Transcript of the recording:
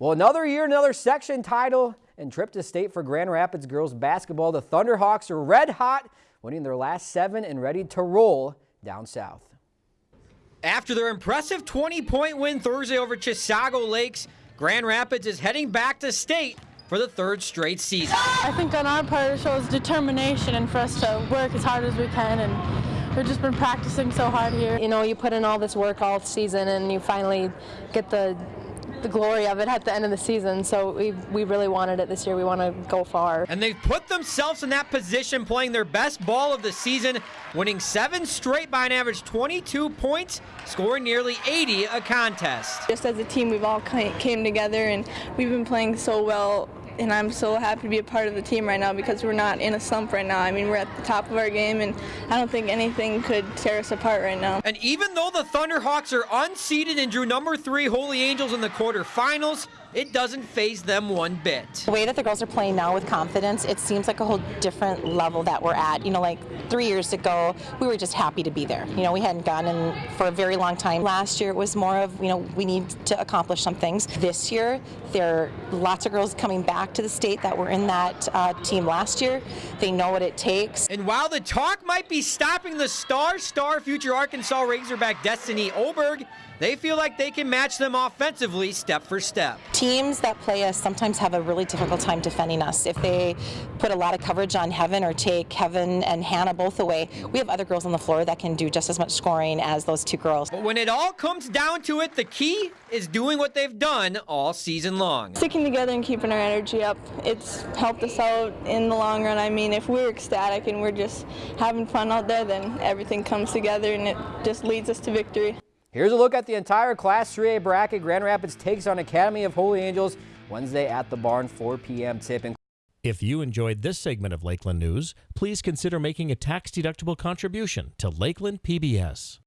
Well, another year, another section title and trip to state for Grand Rapids girls basketball. The Thunderhawks are red hot, winning their last seven and ready to roll down south. After their impressive 20-point win Thursday over Chisago Lakes, Grand Rapids is heading back to state for the third straight season. I think on our part it shows determination and for us to work as hard as we can and we've just been practicing so hard here. You know, you put in all this work all season and you finally get the the glory of it at the end of the season. So we, we really wanted it this year. We want to go far. And they've put themselves in that position, playing their best ball of the season, winning seven straight by an average 22 points, scoring nearly 80 a contest. Just as a team, we've all came together and we've been playing so well and I'm so happy to be a part of the team right now because we're not in a slump right now. I mean, we're at the top of our game, and I don't think anything could tear us apart right now. And even though the Thunderhawks are unseeded and drew number three Holy Angels in the quarterfinals, it doesn't faze them one bit. The way that the girls are playing now with confidence, it seems like a whole different level that we're at. You know, like three years ago, we were just happy to be there. You know, we hadn't gone in for a very long time. Last year, it was more of, you know, we need to accomplish some things. This year, there are lots of girls coming back to the state that were in that uh, team last year. They know what it takes. And while the talk might be stopping the star, star future Arkansas Razorback Destiny Oberg, they feel like they can match them offensively step for step. Teams that play us sometimes have a really difficult time defending us. If they put a lot of coverage on Heaven or take Heaven and Hannah both away, we have other girls on the floor that can do just as much scoring as those two girls. But when it all comes down to it, the key is doing what they've done all season long. Sticking together and keeping our energy up, it's helped us out in the long run. I mean, if we're ecstatic and we're just having fun out there, then everything comes together and it just leads us to victory. Here's a look at the entire Class 3A bracket. Grand Rapids takes on Academy of Holy Angels Wednesday at the barn, 4 p.m. tip. If you enjoyed this segment of Lakeland News, please consider making a tax-deductible contribution to Lakeland PBS.